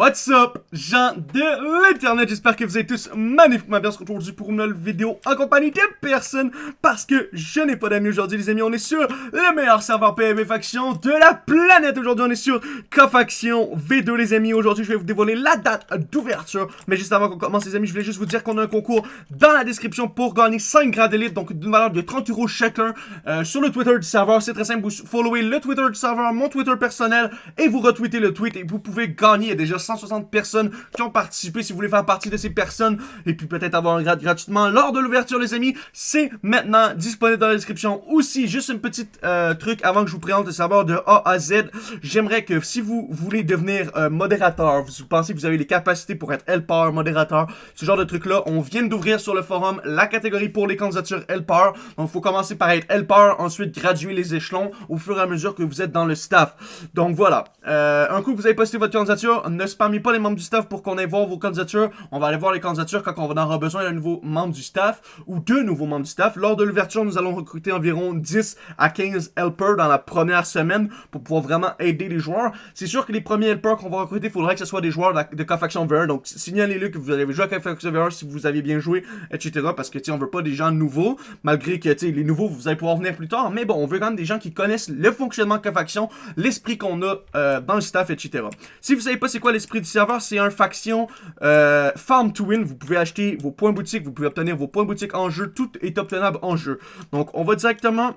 What's up, gens de l'internet, j'espère que vous êtes tous magnifiquement bien aujourd'hui pour une nouvelle vidéo en compagnie de personne parce que je n'ai pas d'amis aujourd'hui les amis, on est sur le meilleur serveur PvP faction de la planète, aujourd'hui on est sur K-Faction V2 les amis, aujourd'hui je vais vous dévoiler la date d'ouverture, mais juste avant qu'on commence les amis, je voulais juste vous dire qu'on a un concours dans la description pour gagner 5 grades d'élite, donc d'une valeur de 30 euros chacun euh, sur le Twitter du serveur, c'est très simple, vous followez le Twitter du serveur, mon Twitter personnel et vous retweetez le tweet et vous pouvez gagner, déjà 160 personnes qui ont participé. Si vous voulez faire partie de ces personnes et puis peut-être avoir un grade gratuitement lors de l'ouverture, les amis, c'est maintenant disponible dans la description. Aussi, juste un petit euh, truc avant que je vous présente le serveur de A à Z. J'aimerais que si vous voulez devenir euh, modérateur, vous pensez que vous avez les capacités pour être helper, modérateur, ce genre de truc-là, on vient d'ouvrir sur le forum la catégorie pour les candidatures helper. Donc, il faut commencer par être helper, ensuite graduer les échelons au fur et à mesure que vous êtes dans le staff. Donc, voilà. Euh, un coup vous avez posté votre candidature, ne spammez pas les membres du staff pour qu'on aille voir vos candidatures. On va aller voir les candidatures quand on va avoir besoin d'un nouveau membre du staff ou deux nouveaux membres du staff. Lors de l'ouverture, nous allons recruter environ 10 à 15 helpers dans la première semaine pour pouvoir vraiment aider les joueurs. C'est sûr que les premiers helpers qu'on va recruter, il faudrait que ce soit des joueurs de, de K-Faction VR. Donc, signalez-le que vous avez joué à K-Faction VR si vous avez bien joué, etc. Parce que, tu on veut pas des gens nouveaux, malgré que, tu les nouveaux, vous allez pouvoir venir plus tard. Mais bon, on veut quand même des gens qui connaissent le fonctionnement de K-Faction, l'esprit qu'on a euh, dans le staff, etc. Si vous savez pas c'est quoi l'esprit du serveur, c'est un faction euh, farm to win. Vous pouvez acheter vos points boutiques, vous pouvez obtenir vos points boutiques en jeu. Tout est obtenable en jeu. Donc, on va directement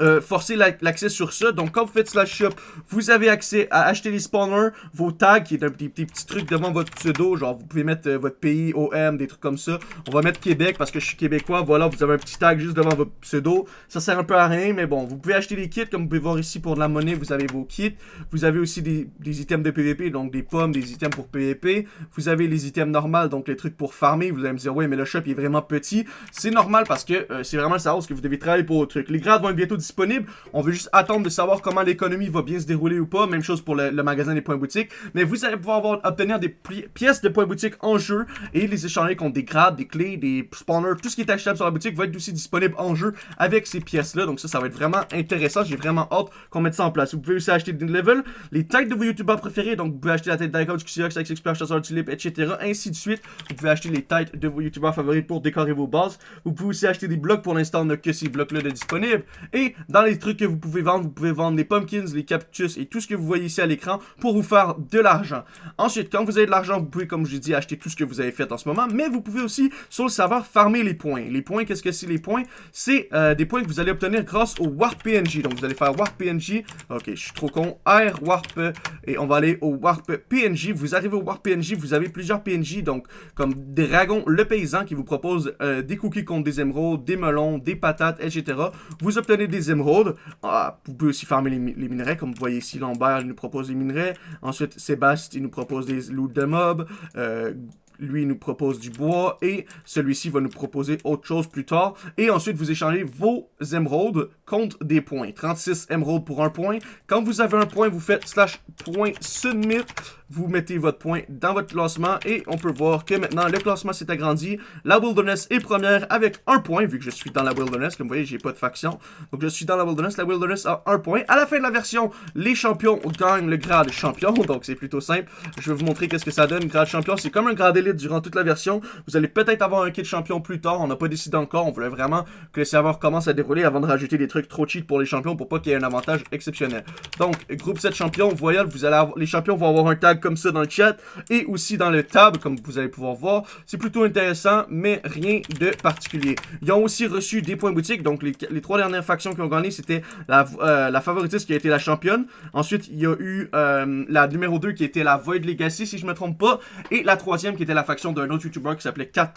euh, forcer l'accès sur ça. Donc, quand vous faites slash shop, vous avez accès à acheter les spawners, vos tags, qui est un petit, petit, truc devant votre pseudo. Genre, vous pouvez mettre euh, votre pays, OM, des trucs comme ça. On va mettre Québec parce que je suis québécois. Voilà, vous avez un petit tag juste devant votre pseudo. Ça sert un peu à rien, mais bon, vous pouvez acheter des kits. Comme vous pouvez voir ici, pour de la monnaie, vous avez vos kits. Vous avez aussi des, des items de PvP, donc des pommes, des items pour PvP. Vous avez les items normaux, donc les trucs pour farmer. Vous allez me dire, ouais, mais le shop est vraiment petit. C'est normal parce que euh, c'est vraiment ça que vous devez travailler pour le truc. Les grades vont être bientôt disponible. On veut juste attendre de savoir comment l'économie va bien se dérouler ou pas. Même chose pour le, magasin des points boutiques. Mais vous allez pouvoir obtenir des pièces de points boutiques en jeu et les échanger contre des grades, des clés, des spawners. Tout ce qui est achetable sur la boutique va être aussi disponible en jeu avec ces pièces-là. Donc ça, ça va être vraiment intéressant. J'ai vraiment hâte qu'on mette ça en place. Vous pouvez aussi acheter des levels, les têtes de vos youtubeurs préférés. Donc vous pouvez acheter la tête d'Icon, du QCX, avec Expert, Chasseur Tulip, etc. Ainsi de suite. Vous pouvez acheter les têtes de vos youtubeurs favoris pour décorer vos bases. Vous pouvez aussi acheter des blocs. Pour l'instant, on n'a que ces blocs-là de disponibles. Et dans les trucs que vous pouvez vendre, vous pouvez vendre les pumpkins, les cactus et tout ce que vous voyez ici à l'écran pour vous faire de l'argent. Ensuite, quand vous avez de l'argent, vous pouvez, comme je dit, acheter tout ce que vous avez fait en ce moment, mais vous pouvez aussi, sur le serveur, farmer les points. Les points, qu'est-ce que c'est les points? C'est euh, des points que vous allez obtenir grâce au Warp PNJ. Donc, vous allez faire Warp PNJ. Ok, je suis trop con. R, Warp, et on va aller au Warp PNJ. Vous arrivez au Warp PNJ, vous avez plusieurs PNJ, donc comme Dragon le paysan qui vous propose euh, des cookies contre des émeraudes, des melons, des patates, etc. Vous obtenez des émeraudes. Ah, vous pouvez aussi farmer les, minerais, comme vous voyez ici, Lambert, nous propose des minerais. Ensuite, Sébastien, il nous propose des loots de mobs. Euh, lui nous propose du bois et celui-ci va nous proposer autre chose plus tard. Et ensuite, vous échangez vos émeraudes contre des points. 36 émeraudes pour un point. Quand vous avez un point, vous faites slash point submit. Vous mettez votre point dans votre classement et on peut voir que maintenant, le classement s'est agrandi. La Wilderness est première avec un point, vu que je suis dans la Wilderness. Comme vous voyez, j'ai pas de faction. Donc, je suis dans la Wilderness. La Wilderness a un point. À la fin de la version, les champions gagnent le grade champion. Donc, c'est plutôt simple. Je vais vous montrer qu'est-ce que ça donne. Grade champion, c'est comme un grade élite durant toute la version. Vous allez peut-être avoir un kit champion plus tard. On n'a pas décidé encore. On voulait vraiment que le serveur commence à dérouler avant de rajouter des trucs trop cheat pour les champions pour pas qu'il y ait un avantage exceptionnel. Donc, groupe 7 champions, voyez, vous allez les champions vont avoir un tag comme ça dans le chat et aussi dans le tab, comme vous allez pouvoir voir. C'est plutôt intéressant, mais rien de particulier. Ils ont aussi reçu des points boutiques. Donc, les, trois dernières factions qui ont gagné, c'était la, euh, favoritiste qui a été la championne. Ensuite, il y a eu euh, la numéro 2 qui était la Void Legacy, si je me trompe pas. Et la troisième qui était la faction d'un autre YouTuber qui s'appelait Cat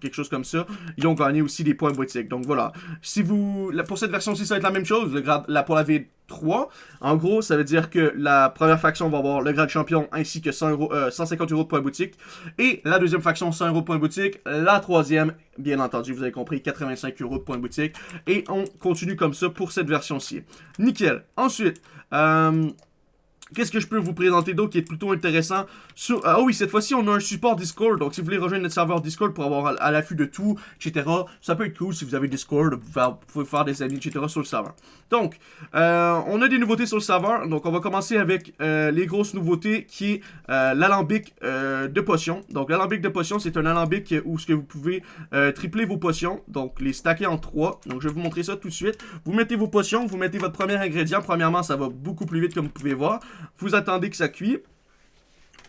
quelque chose comme ça. Ils ont gagné aussi des points boutiques. Donc voilà. Si vous, pour cette version-ci, ça va être la même chose. Le grade, la, pour la V3, en gros, ça veut dire que la première faction va avoir le grade champion ainsi que 100 150 euh, euros de points boutique. Et la deuxième faction, 100 euros de points boutique. La troisième, bien entendu, vous avez compris, 85 euros de points boutique. Et on continue comme ça pour cette version-ci. Nickel. Ensuite, euh, Qu'est-ce que je peux vous présenter d'autre qui est plutôt intéressant sur... Ah oui, cette fois-ci, on a un support Discord. Donc, si vous voulez rejoindre notre serveur Discord pour avoir à, l'affût de tout, etc., ça peut être cool si vous avez Discord. Vous pouvez faire des amis, etc. sur le serveur. Donc, euh, on a des nouveautés sur le serveur. Donc, on va commencer avec euh, les grosses nouveautés qui est euh, l'alambic de potions. Donc, l'alambic de potions, c'est un alambic où ce que vous pouvez tripler vos potions. Donc, les stacker en 3. Donc, je vais vous montrer ça tout de suite. Vous mettez vos potions, vous mettez votre premier ingrédient. Premièrement, ça va beaucoup plus vite comme vous pouvez voir. Vous attendez que ça cuit.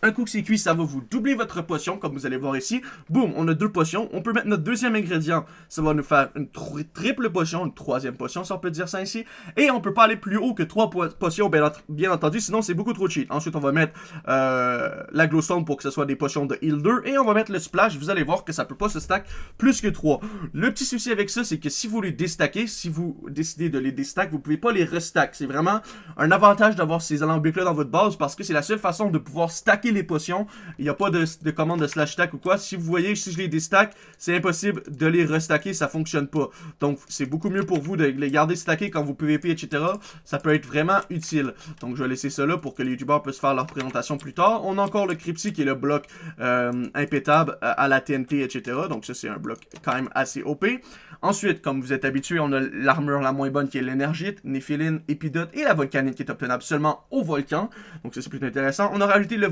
Un coup que c'est cuit, ça va vous doubler votre potion, comme vous allez voir ici. Boum, on a deux potions. On peut mettre notre deuxième ingrédient. Ça va nous faire une triple potion, une troisième potion, si on peut dire ça ici. Et on peut pas aller plus haut que trois potions, bien, entendu, sinon c'est beaucoup trop cheat. Ensuite, on va mettre euh, la glowstone pour que ce soit des potions de heal 2. Et on va mettre le splash. Vous allez voir que ça peut pas se stack plus que 3. Le petit souci avec ça, c'est que si vous les déstackez, si vous décidez de les déstack, vous pouvez pas les restack. C'est vraiment un avantage d'avoir ces alambics-là dans votre base parce que c'est la seule façon de pouvoir stacker les potions. Il n'y a pas de, commande de slash stack ou quoi. Si vous voyez, si je les déstack, c'est impossible de les restacker, ça fonctionne pas. Donc, c'est beaucoup mieux pour vous de les garder stackés quand vous PVP, etc. Ça peut être vraiment utile. Donc, je vais laisser ça là pour que les youtubeurs puissent faire leur présentation plus tard. On a encore le Crypty qui est le bloc euh, impétable euh, à la TNT, etc. Donc, ça, c'est un bloc quand même assez OP. Ensuite, comme vous êtes habitué, on a l'armure la moins bonne qui est l'énergite, Néphiline, Épidote et la volcanite qui est obtenable seulement au volcan. Donc ça c'est plutôt intéressant. On a rajouté le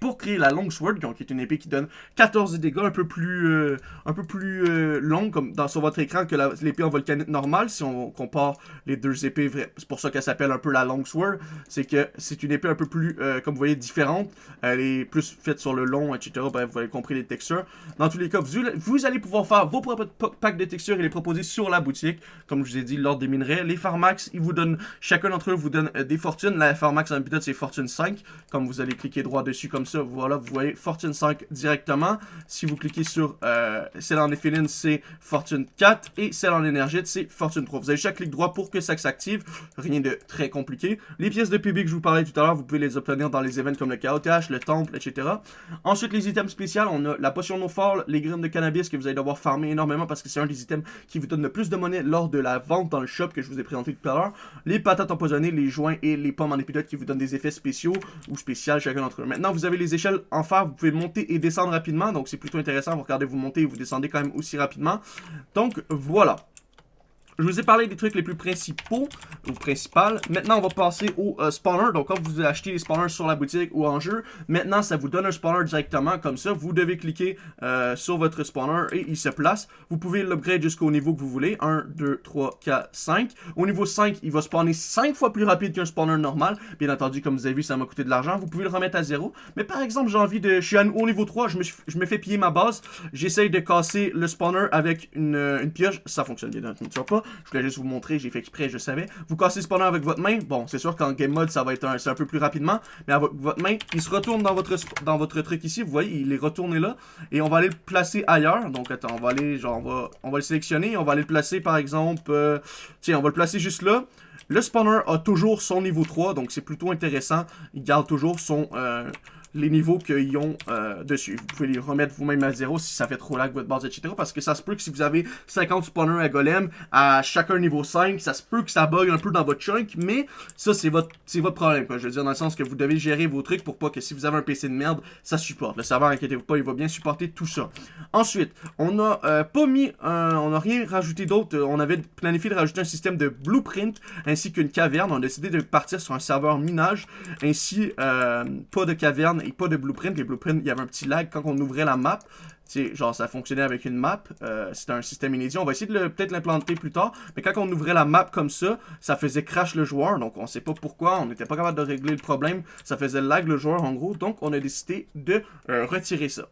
pour créer la Longsword, qui est une épée qui donne 14 dégâts, un peu plus, euh, un peu plus euh, longue comme dans, sur votre écran que l'épée en volcanite normale, si on compare les deux épées. C'est pour ça qu'elle s'appelle un peu la Longsword. C'est que c'est une épée un peu plus, euh, comme vous voyez, différente. Elle est plus faite sur le long, etc. Vous avez compris les textures. Dans tous les cas, vous, vous allez pouvoir faire vos propres packs de textures et les proposer sur la boutique. Comme je vous ai dit, l'ordre des minerais. Les Pharmax, ils vous donnent, chacun d'entre eux vous donne euh, des fortunes. La Pharmax en pilote, c'est fortune 5. Comme vous allez cliquer droit dessus comme ça, voilà, vous voyez fortune 5 directement. Si vous cliquez sur euh, celle en éphéline, c'est fortune 4. Et celle en énergite, c'est fortune 3. Vous avez chaque clic droit pour que ça s'active. Rien de très compliqué. Les pièces de PB que je vous parlais tout à l'heure, vous pouvez les obtenir dans les événements comme le Chaotash, le Temple, etc. Ensuite, les items spéciaux, on a la potion fall, les graines de cannabis que vous allez devoir farmer énormément parce que c'est un des items qui vous donne le plus de monnaie lors de la vente dans le shop que je vous ai présenté tout à l'heure. Les patates empoisonnées, les joints et les pommes en épidote qui vous donnent des effets spéciaux ou spéciaux chacun d'entre Maintenant, vous avez les échelles en fer, vous pouvez monter et descendre rapidement, donc c'est plutôt intéressant. Vous regardez, vous montez et vous descendez quand même aussi rapidement. Donc voilà. Je vous ai parlé des trucs les plus principaux, ou principales. Maintenant, on va passer au euh, spawner. Donc, quand vous achetez les spawners sur la boutique ou en jeu, maintenant, ça vous donne un spawner directement comme ça. Vous devez cliquer euh, sur votre spawner et il se place. Vous pouvez l'upgrade jusqu'au niveau que vous voulez. 1, 2, 3, 4, 5. Au niveau 5, il va spawner 5 fois plus rapide qu'un spawner normal. Bien entendu, comme vous avez vu, ça m'a coûté de l'argent. Vous pouvez le remettre à 0. Mais par exemple, j'ai envie de... Je suis au niveau 3, je me, je me fais piller ma base. J'essaye de casser le spawner avec une, une pioche. Ça fonctionne bien, ne pas. Je voulais juste vous montrer, j'ai fait exprès, je savais. Vous cassez spawner avec votre main. Bon, c'est sûr qu'en game mode, ça va être un, un peu plus rapidement. Mais avec votre main, il se retourne dans votre, dans votre truc ici. Vous voyez, il est retourné là. Et on va aller le placer ailleurs. Donc, attends, on va aller, genre, on va, on va le sélectionner. On va aller le placer, par exemple... Euh, tiens, on va le placer juste là. Le spawner a toujours son niveau 3, donc c'est plutôt intéressant. Il garde toujours son... Euh, les niveaux qu'ils ont euh, dessus. Vous pouvez les remettre vous-même à zéro si ça fait trop lag votre base, etc. Parce que ça se peut que si vous avez 50 spawners à golem à chacun niveau 5, ça se peut que ça bug un peu dans votre chunk, mais ça c'est votre problème. Je veux dire dans le sens que vous devez gérer vos trucs pour pas que si vous avez un PC de merde, ça supporte. Le serveur, inquiétez-vous pas, il va bien supporter tout ça. Ensuite, on a euh, pas mis, on a rien rajouté d'autre. On avait planifié de rajouter un système de blueprint ainsi qu'une caverne. On a décidé de partir sur un serveur minage ainsi euh, pas de caverne et pas de blueprint. Les blueprints, il y avait un petit lag quand on ouvrait la map. genre, ça fonctionnait avec une map. Euh, C'était un système inédit. On va essayer de peut-être l'implanter plus tard. Mais quand on ouvrait la map comme ça, ça faisait crash le joueur. Donc, on sait pas pourquoi. On n'était pas capable de régler le problème. Ça faisait lag le joueur, en gros. Donc, on a décidé de euh, retirer ça.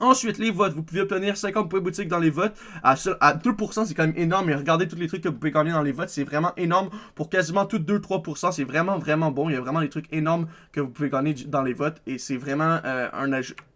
Ensuite, les votes. Vous pouvez obtenir 50 points boutique dans les votes. À, à 2%, c'est quand même énorme. Mais regardez tous les trucs que vous pouvez gagner dans les votes. C'est vraiment énorme. Pour quasiment tout 2-3%, c'est vraiment, vraiment bon. Il y a vraiment des trucs énormes que vous pouvez gagner dans les votes. Et c'est vraiment euh,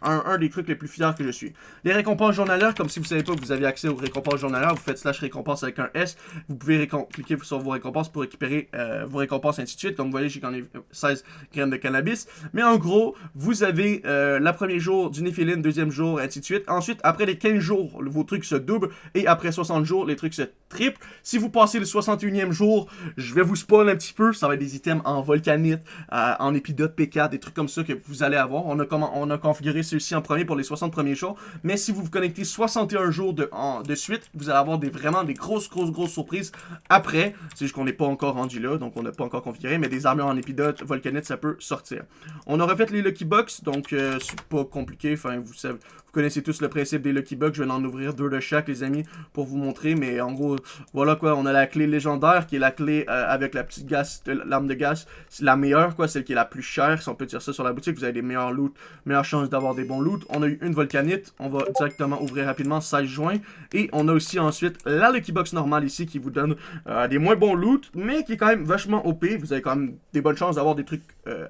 un, des trucs les plus fiers que je suis. Les récompenses journalières, comme si vous savez pas vous avez accès aux récompenses journalières, vous faites slash récompense avec un S. Vous pouvez cliquer sur vos récompenses pour récupérer euh, vos récompenses, ainsi de suite. Comme vous voyez, j'ai gagné 16 graines de cannabis. Mais en gros, vous avez euh, la premier jour du deuxième jour, ainsi de suite. Ensuite, après les 15 jours, vos trucs se doublent. Et après 60 jours, les trucs se triple. Si vous passez le 61e jour, je vais vous spawn un petit peu. Ça va être des items en volcanite, euh, en épidote P4, des trucs comme ça que vous allez avoir. On a, comment, on a configuré ceux-ci en premier pour les 60 premiers jours. Mais si vous vous connectez 61 jours de, de suite, vous allez avoir des, vraiment des grosses, grosses, grosses surprises après. C'est juste qu'on n'est pas encore rendu là, donc on n'a pas encore configuré. Mais des armures en épidote, volcanite, ça peut sortir. On a refait les Lucky Box, donc euh, c'est pas compliqué. Enfin, vous savez, connaissez tous le principe des Lucky Bucks. Je vais en ouvrir deux de chaque, les amis, pour vous montrer. Mais en gros, voilà quoi. On a la clé légendaire, qui est la clé euh, avec la petite gaz, euh, l'arme de gaz. C'est la meilleure, quoi. Celle qui est la plus chère, si on peut dire ça sur la boutique. Vous avez des meilleurs loot, meilleures chances d'avoir des bons loot. On a eu une volcanite. On va directement ouvrir rapidement 16 juin. Et on a aussi ensuite la Lucky Box normale ici, qui vous donne euh, des moins bons loot, mais qui est quand même vachement OP. Vous avez quand même des bonnes chances d'avoir des trucs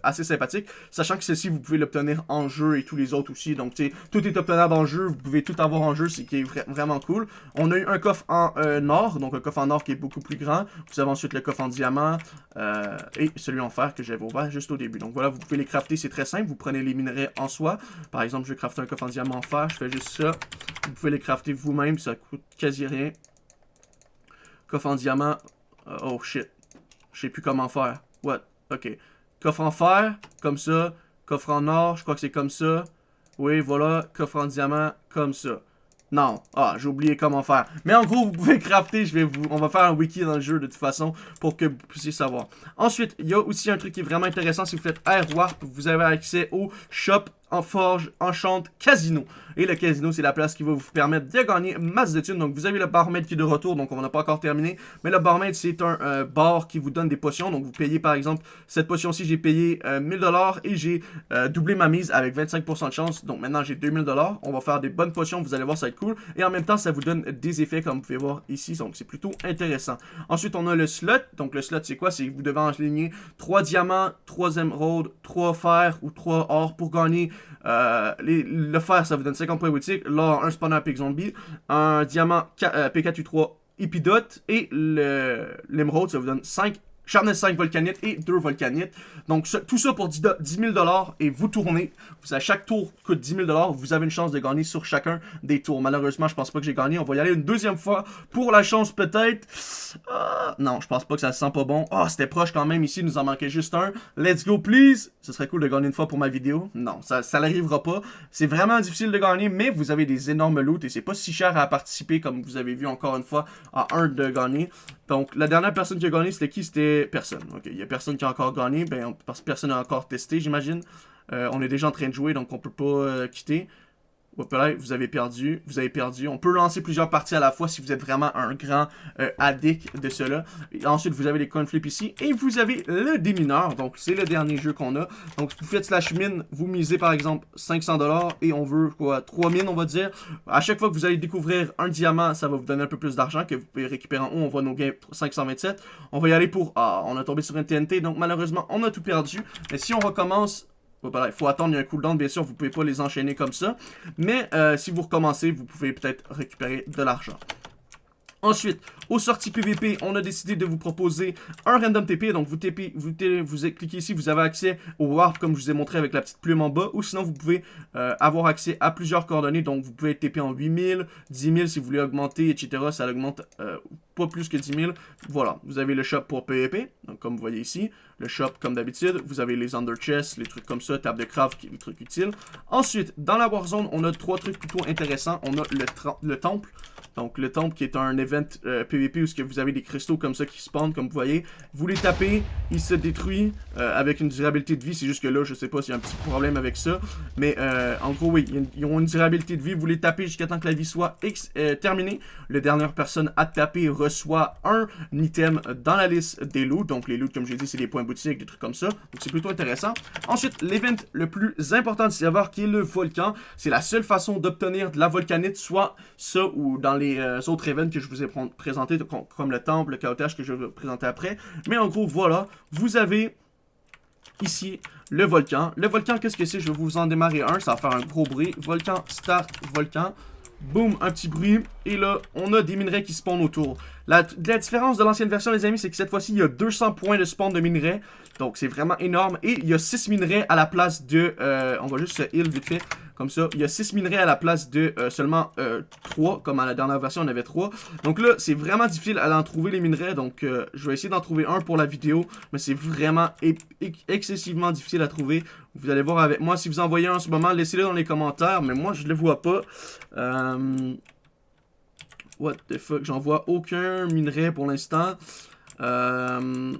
assez sympathiques. Sachant que celle-ci, vous pouvez l'obtenir en jeu et tous les autres aussi. Donc, tu sais, tout est obtenu en jeu, vous pouvez tout avoir en jeu, c'est qui est vraiment cool. On a eu un coffre en euh, or, donc un coffre en or qui est beaucoup plus grand. Vous avez ensuite le coffre en diamant euh, et celui en fer que j'avais ouvert juste au début. Donc voilà, vous pouvez les crafter, c'est très simple. Vous prenez les minerais en soi. Par exemple, je vais crafter un coffre en diamant en fer, je fais juste ça. Vous pouvez les crafter vous-même, ça coûte quasi rien. Coffre en diamant, euh, oh shit, je sais plus comment faire. What? Ok. Coffre en fer, comme ça. Coffre en or, je crois que c'est comme ça. Oui, voilà, coffre en diamant, comme ça. Non. Ah, j'ai oublié comment faire. Mais en gros, vous pouvez crafter. Je vais vous, on va faire un wiki dans le jeu de toute façon pour que vous puissiez savoir. Ensuite, il y a aussi un truc qui est vraiment intéressant. Si vous faites Air Warp, vous avez accès au shop forge, enchante, casino. Et le casino, c'est la place qui va vous permettre de gagner masse de thunes. Donc, vous avez le barmaid qui est de retour, donc on n'a pas encore terminé. Mais le barmaid, c'est un euh, bar qui vous donne des potions. Donc, vous payez, par exemple, cette potion-ci, j'ai payé 1000$ euh, et j'ai euh, doublé ma mise avec 25% de chance. Donc, maintenant, j'ai 2000$. On va faire des bonnes potions, vous allez voir, ça va être cool. Et en même temps, ça vous donne des effets, comme vous pouvez voir ici. Donc, c'est plutôt intéressant. Ensuite, on a le slot. Donc, le slot, c'est quoi? C'est que vous devez enligner 3 diamants, 3 émeraudes, 3 fer ou 3 or pour gagner euh, le fer, ça vous donne 50 points boutique. L'or, un spawner Pig Zombie. Un diamant euh, P4U3 Epidote. Et l'émeraude, ça vous donne 5 Sharpness 5 volcanite et 2 volcanites. Donc tout ça pour 10 000 et vous tournez. à chaque tour coûte 10 000 Vous avez une chance de gagner sur chacun des tours. Malheureusement, je pense pas que j'ai gagné. On va y aller une deuxième fois pour la chance peut-être. Ah, non, je pense pas que ça se sent pas bon. Ah, c'était proche quand même ici. Il nous en manquait juste un. Let's go, please. Ce serait cool de gagner une fois pour ma vidéo. Non, ça, n'arrivera pas. C'est vraiment difficile de gagner, mais vous avez des énormes loots et c'est pas si cher à participer comme vous avez vu encore une fois à un de gagner. Donc, la dernière personne qui a gagné, c'était qui? C'était personne. Ok, il y a personne qui a encore gagné, ben, parce que personne n'a encore testé, j'imagine. Euh, on est déjà en train de jouer, donc on peut pas euh, quitter vous avez perdu, vous avez perdu. On peut lancer plusieurs parties à la fois si vous êtes vraiment un grand euh, addict de cela. ensuite, vous avez les coin flips ici. Et vous avez le démineur. Donc, c'est le dernier jeu qu'on a. Donc, vous faites slash mine, vous misez par exemple 500$ et on veut quoi 3 mines, on va dire. À chaque fois que vous allez découvrir un diamant, ça va vous donner un peu plus d'argent que vous pouvez récupérer en haut. On voit nos gains 527. On va y aller pour... Ah, on a tombé sur un TNT. Donc, malheureusement, on a tout perdu. Mais si on recommence il faut attendre, il y a un cooldown, bien sûr, vous pouvez pas les enchaîner comme ça. Mais euh, si vous recommencez, vous pouvez peut-être récupérer de l'argent. Ensuite, aux sorties PVP, on a décidé de vous proposer un random TP. Donc, vous, TP, vous, cliquez ici, vous avez accès au warp comme je vous ai montré avec la petite plume en bas. Ou sinon, vous pouvez euh, avoir accès à plusieurs coordonnées. Donc, vous pouvez TP en 8000, 10 000 si vous voulez augmenter, etc. Ça augmente euh, pas plus que 10 000. Voilà, vous avez le shop pour PVP. Donc, comme vous voyez ici, le shop comme d'habitude. Vous avez les under chests, les trucs comme ça, table de craft, les trucs utiles. Ensuite, dans la Warzone, on a trois trucs plutôt intéressants. On a le, le temple. Donc le temple qui est un event PVP euh, où que vous avez des cristaux comme ça qui spawnent, comme vous voyez. Vous les tapez, il se détruit euh, avec une durabilité de vie. C'est juste que là, je sais pas s'il y a un petit problème avec ça. Mais euh, en gros, oui, ils ont une durabilité de vie. Vous les tapez jusqu'à temps que la vie soit terminée. La dernière personne à taper reçoit un item dans la liste des loots. Donc les loots, comme j'ai dit, c'est des points boutiques, des trucs comme ça. Donc c'est plutôt intéressant. Ensuite, l'event le plus important de savoir qui est le volcan. C'est la seule façon d'obtenir de la volcanite, soit ça ou dans les euh, autres events que je vous ai présentés, comme le temple, le chaotage que je vais vous présenter après. Mais en gros, voilà, vous avez ici le volcan. Le volcan, qu'est-ce que c'est? Je vais vous en démarrer un, ça va faire un gros bruit. Volcan, start, volcan. Boum, un petit bruit. Et là, on a des minerais qui spawnent autour. La, différence de l'ancienne version, les amis, c'est que cette fois-ci, il y a 200 points de spawn de minerais. Donc, c'est vraiment énorme. Et il y a 6 minerais à la place de... Euh, on va juste se heal vite fait. Comme ça, il y a 6 minerais à la place de euh, seulement 3, comme à la dernière version, on avait 3. Donc là, c'est vraiment difficile à en trouver les minerais, donc je vais essayer d'en trouver un pour la vidéo, mais c'est vraiment excessivement difficile à trouver. Vous allez voir avec moi, si vous en voyez un en ce moment, laissez-le dans les commentaires, mais moi, je le vois pas. What the fuck, j'en vois aucun minerai pour l'instant. Euh,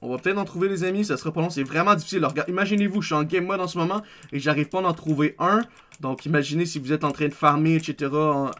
on va peut-être en trouver les amis, ça sera pas long, c'est vraiment difficile. Imaginez-vous, je suis en game mode en ce moment et j'arrive pas à en trouver un. Donc imaginez si vous êtes en train de farmer, etc.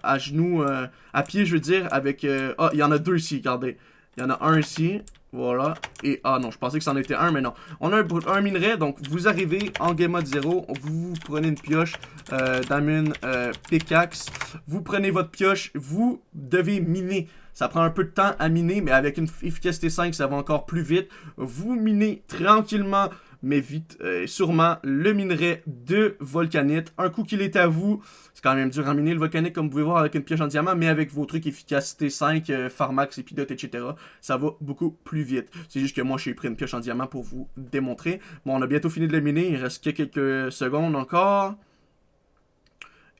à genoux, euh, à pied je veux dire, avec... Euh, ah, il y en a deux ici, regardez. Il y en a un ici, voilà. Et, ah non, je pensais que c'en était un, mais non. On a un, minerai, donc vous arrivez en game mode 0, vous prenez une pioche, euh, d'amune, euh, pickaxe, vous prenez votre pioche, vous devez miner. Ça prend un peu de temps à miner, mais avec une efficacité 5, ça va encore plus vite. Vous minez tranquillement mais vite, euh, sûrement, le minerai de volcanite. Un coup qu'il est à vous, c'est quand même dur à miner le volcanite, comme vous pouvez voir, avec une pioche en diamant, mais avec vos trucs efficacité 5, euh, Pharmax, Epidote, etc., ça va beaucoup plus vite. C'est juste que moi, j'ai pris une pioche en diamant pour vous démontrer. Bon, on a bientôt fini de le miner, il reste quelques secondes encore.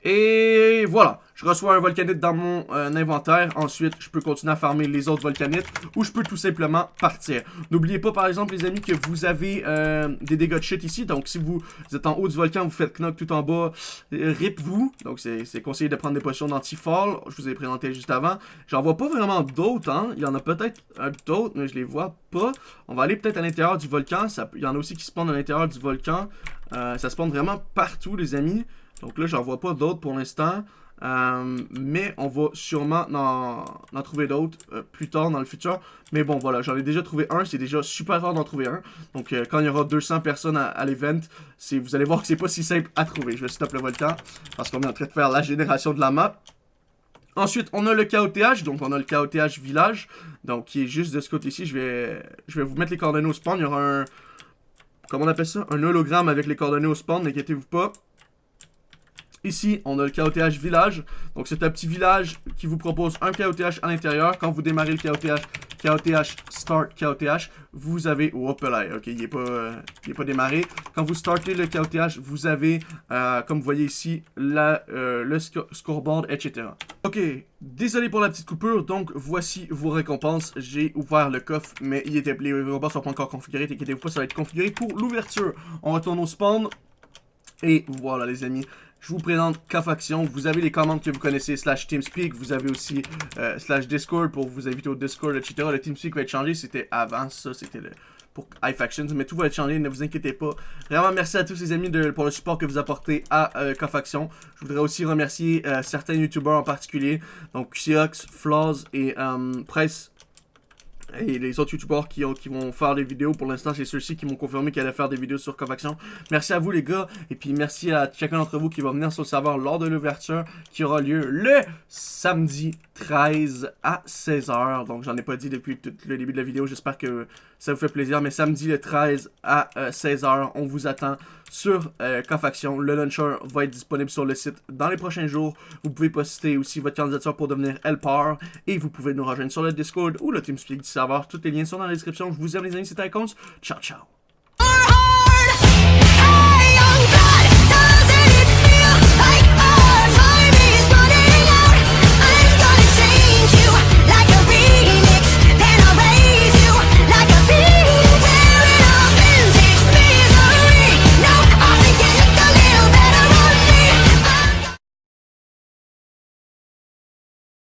Et voilà, je reçois un volcanite dans mon euh, inventaire. Ensuite, je peux continuer à farmer les autres volcanites ou je peux tout simplement partir. N'oubliez pas, par exemple, les amis, que vous avez euh, des dégâts de chute ici. Donc, si vous, êtes en haut du volcan, vous faites knock tout en bas, euh, rip vous. Donc, c'est conseillé de prendre des potions d'anti-fall. Je vous ai présenté juste avant. J'en vois pas vraiment d'autres, hein. Il y en a peut-être d'autres, mais je les vois pas. On va aller peut-être à l'intérieur du volcan. Ça, il y en a aussi qui spawnent à l'intérieur du volcan. Ça spawn vraiment partout, les amis. Donc là, j'en vois pas d'autres pour l'instant. Euh, mais on va sûrement en, trouver d'autres euh, plus tard dans le futur. Mais bon, voilà, j'en ai déjà trouvé un. C'est déjà super rare d'en trouver un. Donc, euh, quand il y aura 200 personnes à, l'event, vous allez voir que c'est pas si simple à trouver. Je vais stop le volcan parce qu'on est en train de faire la génération de la map. Ensuite, on a le KOTH, donc on a le KOTH village, donc qui est juste de ce côté-ci. Je vais, je vais vous mettre les coordonnées au spawn. Il y aura un, comment on appelle ça, un hologramme avec les coordonnées au spawn, n'inquiétez-vous pas. Ici, on a le KOTH village. Donc, c'est un petit village qui vous propose un KOTH à l'intérieur. Quand vous démarrez le KOTH, KOTH Start KOTH, vous avez... Hop là, ok, il n'est pas, euh, pas démarré. Quand vous startez le KOTH, vous avez, euh, comme vous voyez ici, la, euh, le scoreboard, etc. Ok, désolé pour la petite coupure. Donc, voici vos récompenses. J'ai ouvert le coffre, mais il était, les récompenses sont pas encore configurées. T'inquiétez-vous pas, ça va être configuré pour l'ouverture. On retourne au spawn. Et voilà, les amis je vous présente K-Faction. Vous avez les commandes que vous connaissez, slash TeamSpeak. Vous avez aussi euh, slash Discord pour vous inviter au Discord, etc. Le TeamSpeak va être changé. C'était avant ça, c'était pour iFactions. Mais tout va être changé, ne vous inquiétez pas. Vraiment, merci à tous les amis pour le support que vous apportez à euh. Je voudrais aussi remercier euh, certains YouTubers en particulier. Donc, Xiox, Flaws et Price et les autres youtubeurs qui, qui vont faire des vidéos. Pour l'instant, c'est ceux-ci qui m'ont confirmé qu'ils allaient faire des vidéos sur Cofaction. Merci à vous les gars. Et puis merci à chacun d'entre vous qui va venir sur le serveur lors de l'ouverture qui aura lieu le samedi 13 à 16h. Donc j'en ai pas dit depuis tout le début de la vidéo. J'espère que ça vous fait plaisir. Mais samedi le 13 à 16h, euh, on vous attend sur euh, Cofaction. Le launcher va être disponible sur le site dans les prochains jours. Vous pouvez poster aussi votre candidature pour devenir Helper. Et vous pouvez nous rejoindre sur le Discord ou le TeamSpeak du serveur. Tous les liens sont dans la description. Je vous aime les amis, c'était Icons. Ciao, ciao.